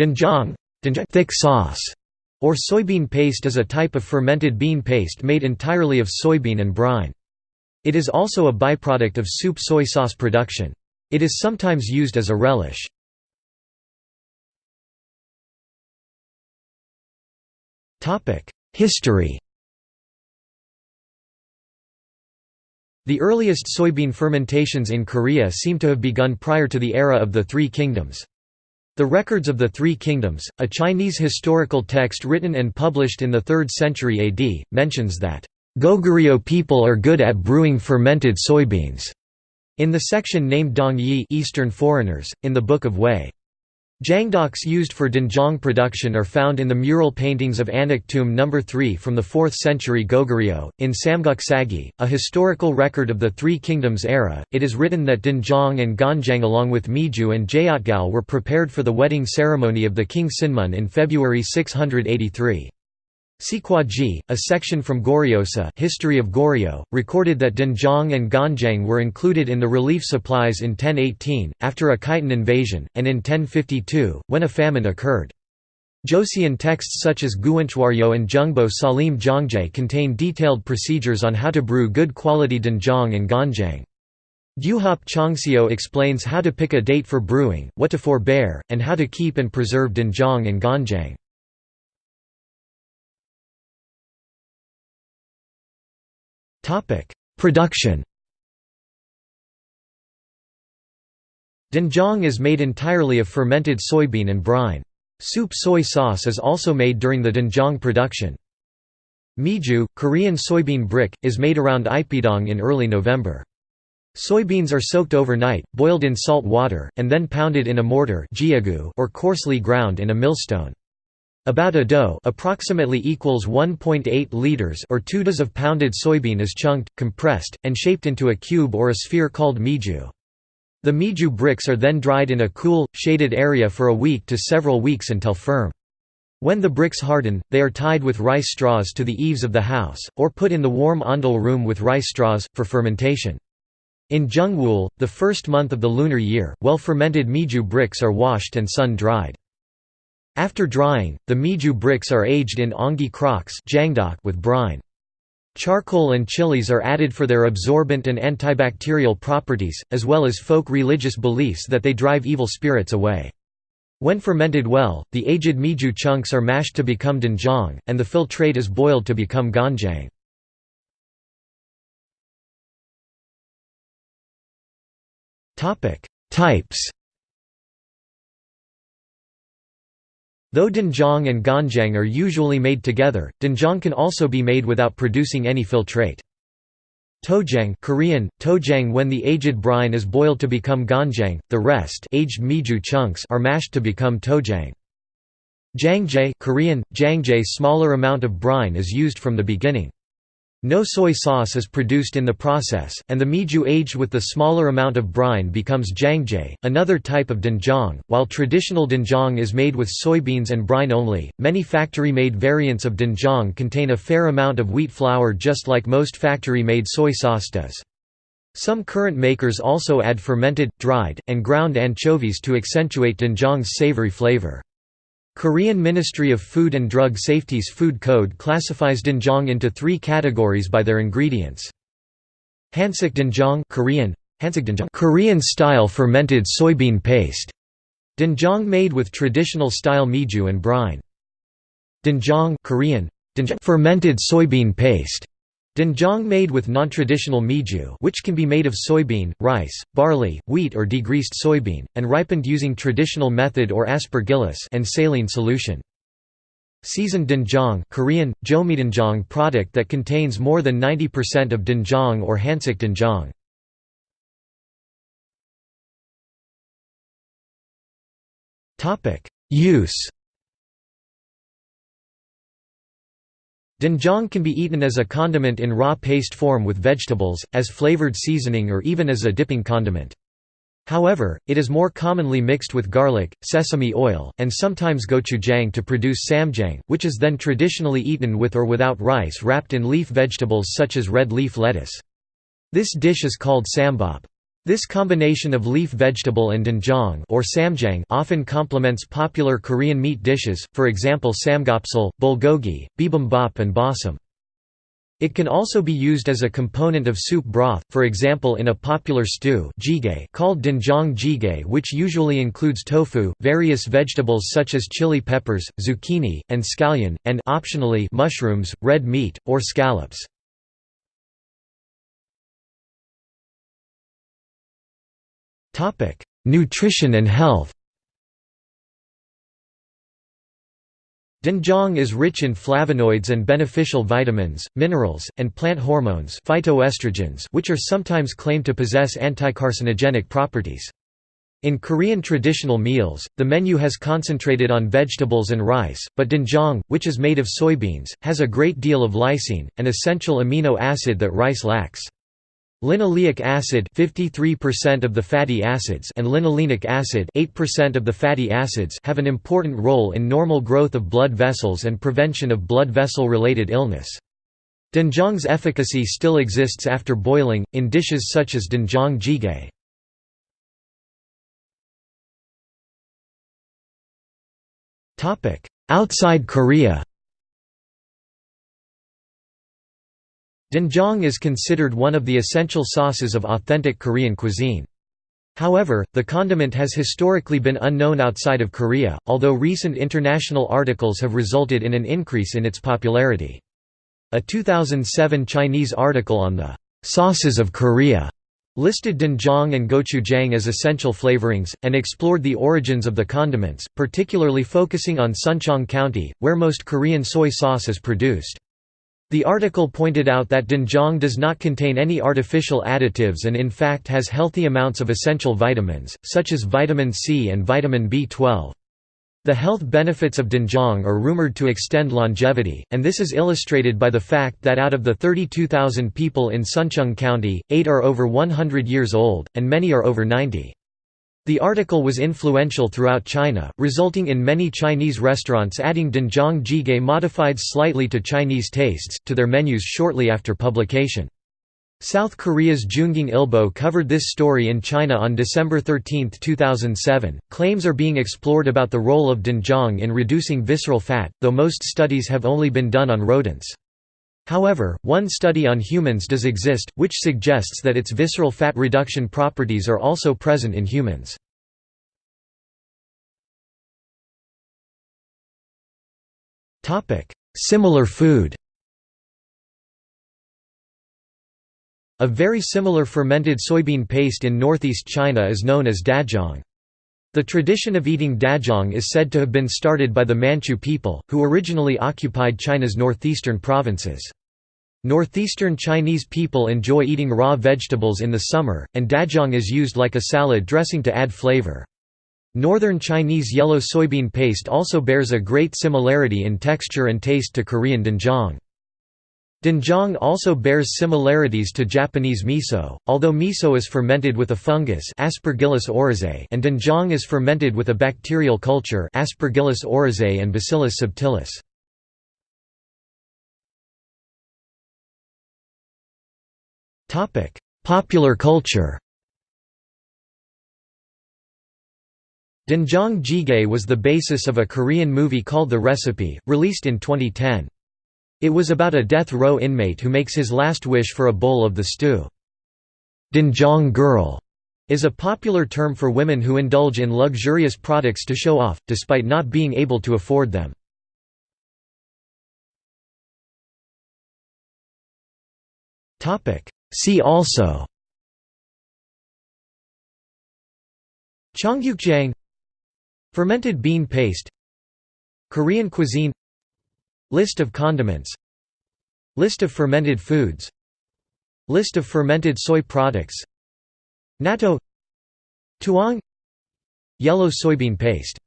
Doenjang thick sauce, or soybean paste is a type of fermented bean paste made entirely of soybean and brine. It is also a byproduct of soup soy sauce production. It is sometimes used as a relish. History The earliest soybean fermentations in Korea seem to have begun prior to the era of the Three Kingdoms. The Records of the Three Kingdoms, a Chinese historical text written and published in the 3rd century AD, mentions that, "...Goguryeo people are good at brewing fermented soybeans." In the section named Dong Yi Eastern foreigners, in the Book of Wei. Jangdoks used for doenjang production are found in the mural paintings of Anak Tomb No. 3 from the 4th century Goguryeo. In Samguk Sagi, a historical record of the Three Kingdoms era, it is written that doenjang and ganjang along with Miju and Jayotgal were prepared for the wedding ceremony of the king Sinmun in February 683. Sikwaji, a section from Goryeosa History of Goryeo, recorded that Doenjang and Ganjang were included in the relief supplies in 1018, after a Khitan invasion, and in 1052, when a famine occurred. Joseon texts such as Guinchwaryo and Jungbo Salim Jongjae contain detailed procedures on how to brew good quality doenjang and ganjang. Gyuhop Chongseo explains how to pick a date for brewing, what to forbear, and how to keep and preserve doenjang and ganjang. Production Doenjang is made entirely of fermented soybean and brine. Soup soy sauce is also made during the doenjang production. Miju, Korean soybean brick, is made around Ipidong in early November. Soybeans are soaked overnight, boiled in salt water, and then pounded in a mortar or coarsely ground in a millstone. About a dough approximately equals 1.8 liters or 2 does of pounded soybean is chunked, compressed, and shaped into a cube or a sphere called miju. The miju bricks are then dried in a cool, shaded area for a week to several weeks until firm. When the bricks harden, they are tied with rice straws to the eaves of the house, or put in the warm ondol room with rice straws, for fermentation. In Jungwool, the first month of the lunar year, well-fermented miju bricks are washed and sun-dried. After drying, the miju bricks are aged in ongi crocks with brine. Charcoal and chilies are added for their absorbent and antibacterial properties, as well as folk religious beliefs that they drive evil spirits away. When fermented well, the aged miju chunks are mashed to become doenjang, and the filtrate is boiled to become ganjang. Types Though doenjang and ganjang are usually made together, doenjang can also be made without producing any filtrate. Tojang Korean, tojang when the aged brine is boiled to become ganjang, the rest aged miju chunks are mashed to become tojang. Jangjae Korean, jangjae smaller amount of brine is used from the beginning. No soy sauce is produced in the process, and the miju aged with the smaller amount of brine becomes jangjae, another type of doenjang. While traditional doenjang is made with soybeans and brine only, many factory-made variants of doenjang contain a fair amount of wheat flour just like most factory-made soy sauce does. Some current makers also add fermented, dried, and ground anchovies to accentuate doenjang's savory flavor. Korean Ministry of Food and Drug Safety's food code classifies doenjang into three categories by their ingredients. Hansik doenjang Korean, Korean style fermented soybean paste. Doenjang made with traditional style miju and brine. Doenjang Korean, fermented soybean paste. Doenjang made with non-traditional miju which can be made of soybean, rice, barley, wheat or degreased soybean, and ripened using traditional method or aspergillus and saline solution. Seasoned doenjang Korean, jomidoenjang product that contains more than 90% of doenjang or hansik doenjang. Use Doenjang can be eaten as a condiment in raw paste form with vegetables, as flavored seasoning or even as a dipping condiment. However, it is more commonly mixed with garlic, sesame oil, and sometimes gochujang to produce ssamjang, which is then traditionally eaten with or without rice wrapped in leaf vegetables such as red leaf lettuce. This dish is called ssambap. This combination of leaf vegetable and doenjang or ssamjang often complements popular Korean meat dishes, for example samgyeopsal, bulgogi, bibimbap and bossam. It can also be used as a component of soup broth, for example in a popular stew called doenjang jjigae which usually includes tofu, various vegetables such as chili peppers, zucchini, and scallion, and optionally mushrooms, red meat, or scallops. Nutrition and health Doenjang is rich in flavonoids and beneficial vitamins, minerals, and plant hormones phytoestrogens which are sometimes claimed to possess anticarcinogenic properties. In Korean traditional meals, the menu has concentrated on vegetables and rice, but doenjang, which is made of soybeans, has a great deal of lysine, an essential amino acid that rice lacks. Linoleic acid 53% of the fatty acids and linolenic acid 8% of the fatty acids have an important role in normal growth of blood vessels and prevention of blood vessel-related illness. Doenjang's efficacy still exists after boiling, in dishes such as doenjang jjigae. Topic: Outside Korea Doenjang is considered one of the essential sauces of authentic Korean cuisine. However, the condiment has historically been unknown outside of Korea, although recent international articles have resulted in an increase in its popularity. A 2007 Chinese article on the «sauces of Korea» listed doenjang and gochujang as essential flavorings, and explored the origins of the condiments, particularly focusing on Sunchang County, where most Korean soy sauce is produced. The article pointed out that doenjang does not contain any artificial additives and in fact has healthy amounts of essential vitamins, such as vitamin C and vitamin B12. The health benefits of doenjang are rumored to extend longevity, and this is illustrated by the fact that out of the 32,000 people in Sunchang County, 8 are over 100 years old, and many are over 90. The article was influential throughout China, resulting in many Chinese restaurants adding doenjang jjigae modified slightly to Chinese tastes, to their menus shortly after publication. South Korea's JoongAng Ilbo covered this story in China on December 13, 2007. Claims are being explored about the role of doenjang in reducing visceral fat, though most studies have only been done on rodents. However, one study on humans does exist, which suggests that its visceral fat reduction properties are also present in humans. Similar food A very similar fermented soybean paste in northeast China is known as dajang. The tradition of eating dajang is said to have been started by the Manchu people, who originally occupied China's northeastern provinces. Northeastern Chinese people enjoy eating raw vegetables in the summer, and dajang is used like a salad dressing to add flavor. Northern Chinese yellow soybean paste also bears a great similarity in texture and taste to Korean doenjang. Doenjang also bears similarities to Japanese miso, although miso is fermented with a fungus Aspergillus oryzae and doenjang is fermented with a bacterial culture Aspergillus oryzae and Bacillus subtilis. Topic: Popular culture. Doenjang jjigae was the basis of a Korean movie called The Recipe, released in 2010. It was about a death row inmate who makes his last wish for a bowl of the stew. Doenjang girl is a popular term for women who indulge in luxurious products to show off, despite not being able to afford them. See also Cheonggukjang Fermented bean paste Korean cuisine List of condiments List of fermented foods List of fermented soy products Natto Tuang Yellow soybean paste